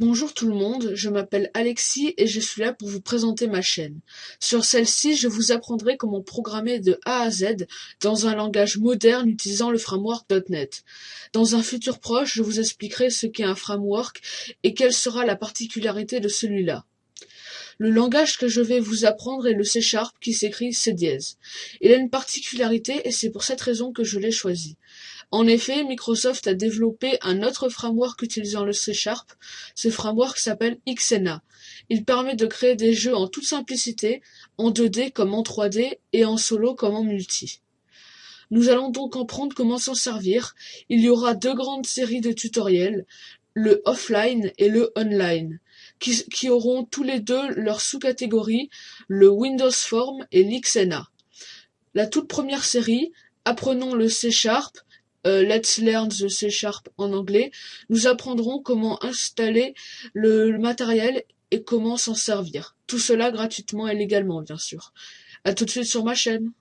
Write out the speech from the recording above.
Bonjour tout le monde, je m'appelle Alexis et je suis là pour vous présenter ma chaîne. Sur celle-ci, je vous apprendrai comment programmer de A à Z dans un langage moderne utilisant le framework .NET. Dans un futur proche, je vous expliquerai ce qu'est un framework et quelle sera la particularité de celui-là. Le langage que je vais vous apprendre est le C Sharp qui s'écrit C dièse. Il a une particularité et c'est pour cette raison que je l'ai choisi. En effet, Microsoft a développé un autre framework utilisant le C Sharp. Ce framework s'appelle Xena. Il permet de créer des jeux en toute simplicité, en 2D comme en 3D et en solo comme en multi. Nous allons donc comprendre comment s'en servir. Il y aura deux grandes séries de tutoriels, le offline et le online qui, auront tous les deux leur sous-catégorie, le Windows Form et l'Xena. La toute première série, Apprenons le C Sharp, euh, Let's Learn the C Sharp en anglais, nous apprendrons comment installer le, matériel et comment s'en servir. Tout cela gratuitement et légalement, bien sûr. À tout de suite sur ma chaîne.